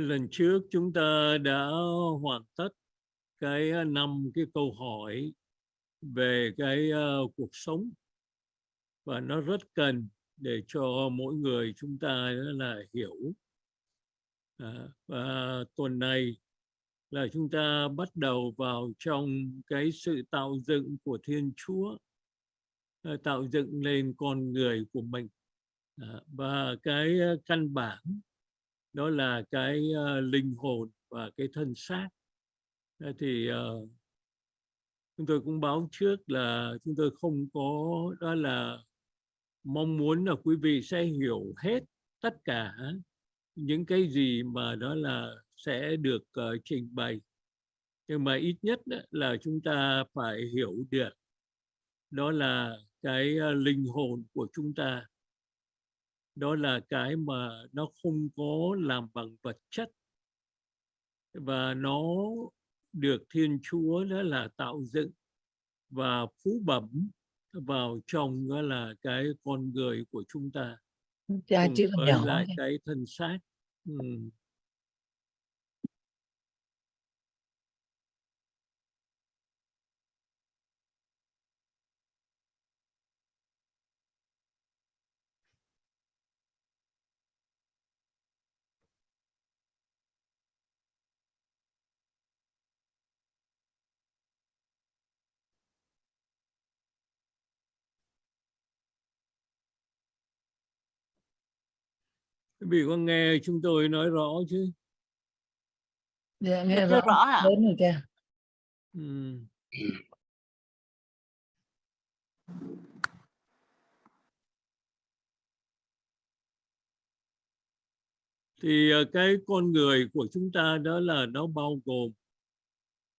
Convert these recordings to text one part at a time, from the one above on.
lần trước chúng ta đã hoàn tất cái à, năm cái câu hỏi về cái uh, cuộc sống. Và nó rất cần để cho mỗi người chúng ta là hiểu. À, và tuần này là chúng ta bắt đầu vào trong cái sự tạo dựng của Thiên Chúa à, tạo dựng lên con người của mình. À, và cái căn bản đó là cái uh, linh hồn và cái thân xác. Thì uh, chúng tôi cũng báo trước là chúng tôi không có đó là mong muốn là quý vị sẽ hiểu hết tất cả những cái gì mà đó là sẽ được uh, trình bày. Nhưng mà ít nhất là chúng ta phải hiểu được đó là cái uh, linh hồn của chúng ta đó là cái mà nó không có làm bằng vật chất. Và nó được Thiên Chúa đó là tạo dựng và phú bẩm vào trong đó là cái con người của chúng ta. Cha cùng với lại cái thân xác. Ừ. Quý vị có nghe chúng tôi nói rõ chứ? Dạ, nghe rõ rõ ạ. lớn rồi cha Ừ. Thì ờ, cái con người của chúng ta đó là nó bao gồm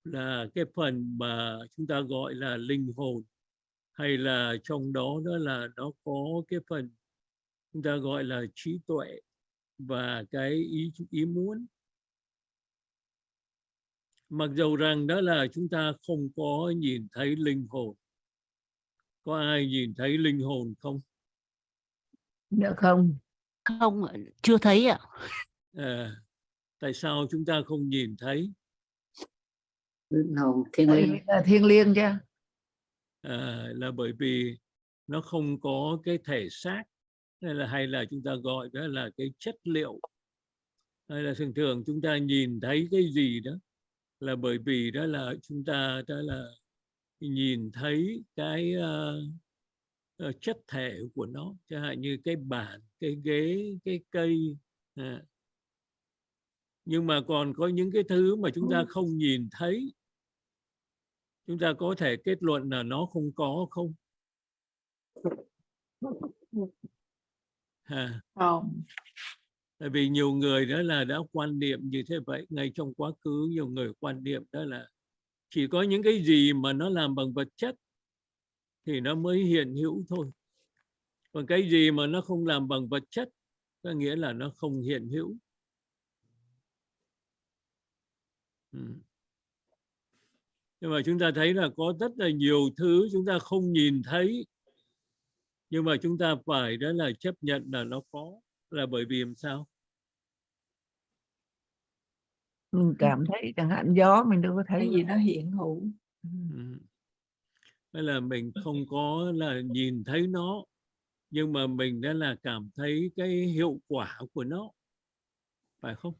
là cái phần mà chúng ta gọi là linh hồn hay là trong đó đó là nó có cái phần chúng ta gọi là trí tuệ và cái ý ý muốn. Mặc dầu rằng đó là chúng ta không có nhìn thấy linh hồn. Có ai nhìn thấy linh hồn không? Dạ không. Không, chưa thấy ạ. à, tại sao chúng ta không nhìn thấy? Linh hồn thiên liêng. là thiên liêng cha à, là bởi vì nó không có cái thể xác hay là hay là chúng ta gọi đó là cái chất liệu. Hay là thường thường chúng ta nhìn thấy cái gì đó là bởi vì đó là chúng ta đó là nhìn thấy cái uh, uh, chất thể của nó. Chẳng hạn như cái bàn cái ghế cái cây à. nhưng mà còn có những cái thứ mà chúng ta không nhìn thấy. Chúng ta có thể kết luận là nó không có không? À. không tại vì nhiều người đó là đã quan niệm như thế vậy ngay trong quá khứ nhiều người quan niệm đó là chỉ có những cái gì mà nó làm bằng vật chất thì nó mới hiện hữu thôi còn cái gì mà nó không làm bằng vật chất có nghĩa là nó không hiện hữu ừ. nhưng mà chúng ta thấy là có rất là nhiều thứ chúng ta không nhìn thấy nhưng mà chúng ta phải đó là chấp nhận là nó có là bởi vì làm sao mình cảm thấy chẳng hạn gió mình đâu có thấy cái gì nó hiện hữu Ừ. Hay là mình không có là nhìn thấy nó nhưng mà mình đã là cảm thấy cái hiệu quả của nó phải không?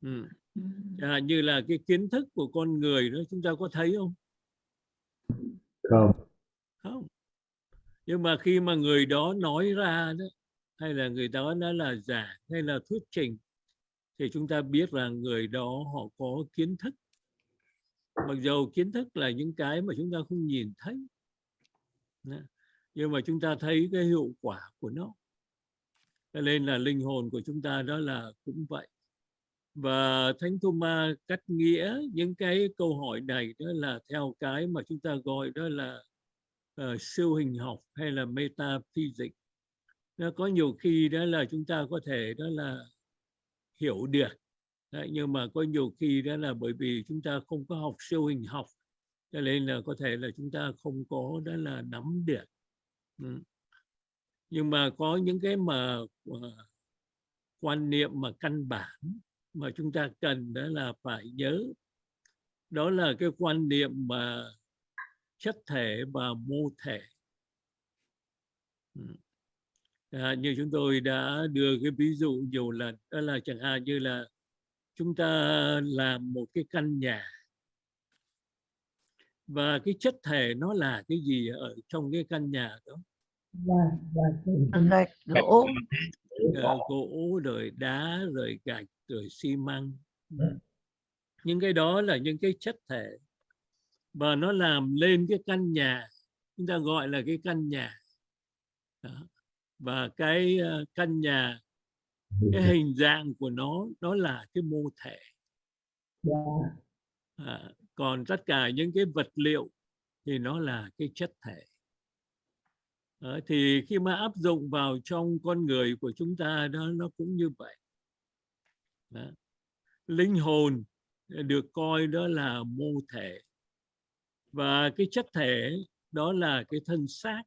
Ừ. Ừ. Chẳng hạn như là cái kiến thức của con người đó chúng ta có thấy không? không Không. Nhưng mà khi mà người đó nói ra đó, hay là người đó nó là giả, hay là thuyết trình, thì chúng ta biết là người đó họ có kiến thức. Mặc dầu kiến thức là những cái mà chúng ta không nhìn thấy nhưng mà chúng ta thấy cái hiệu quả của nó. Cho nên là linh hồn của chúng ta đó là cũng vậy. Và thánh Thomas cắt nghĩa những cái câu hỏi này đó là theo cái mà chúng ta gọi đó là uh, siêu hình học hay là metaphysics? Nó có nhiều khi đó là chúng ta có thể đó là hiểu được. Đấy, nhưng mà có nhiều khi đó là bởi vì chúng ta không có học siêu hình học cho nên là có thể là chúng ta không có đó là nắm được. Ừ. nhưng mà có những cái mà uh, quan niệm mà căn bản mà chúng ta cần đó là phải nhớ. Đó là cái quan niệm mà chất thể và mô thể. Ừ. à, như chúng tôi đã đưa cái ví dụ nhiều lần đó là chẳng hạn như là chúng ta làm một cái căn nhà. Và cái chất thể nó là cái gì ở trong cái căn nhà đó? Gạch gỗ. Ờ, gỗ rồi đá rồi gạch rồi xi măng. Những cái đó là những cái chất thể và nó làm lên cái căn nhà chúng ta gọi là cái căn nhà. Đó. và cái ờ, căn nhà cái hình dạng của nó đó là cái mô thể. À, còn tất cả những cái vật liệu thì nó là cái chất thể. Đó, thì khi mà áp dụng vào trong con người của chúng ta đó nó cũng như vậy. Đó. linh hồn được coi đó là mô thể và cái chất thể đó là cái thân xác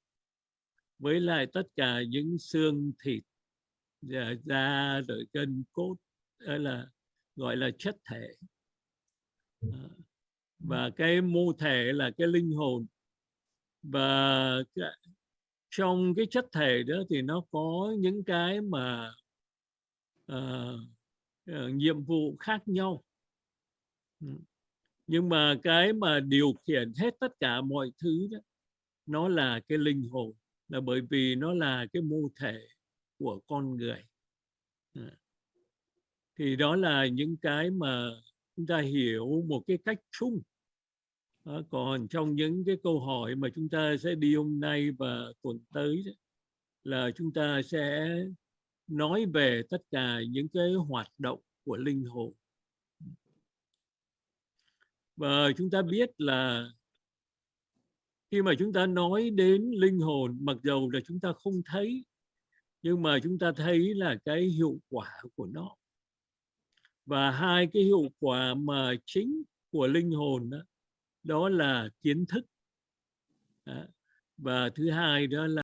với lại tất cả những xương thịt dạ, da, rồi gân cốt đó là gọi là chất thể. Ờ, và cái mô thể là cái linh hồn. Và trong cái chất thể đó thì nó có những cái mà uh, nhiệm vụ khác nhau. Ừ nhưng mà cái mà điều khiển hết tất cả mọi thứ đó nó là cái linh hồn là bởi vì nó là cái mô thể của con người. À. Thì đó là những cái mà chúng ta hiểu một cái cách chung. Còn trong những cái câu hỏi mà chúng ta sẽ đi hôm nay và tuần tới đó, là chúng ta sẽ nói về tất cả những cái hoạt động của linh hồn và chúng ta biết là khi mà chúng ta nói đến linh hồn mặc dầu là chúng ta không thấy nhưng mà chúng ta thấy là cái hiệu quả của nó. Và hai cái hiệu quả mà chính của linh hồn đó, đó là kiến thức. Và thứ hai đó là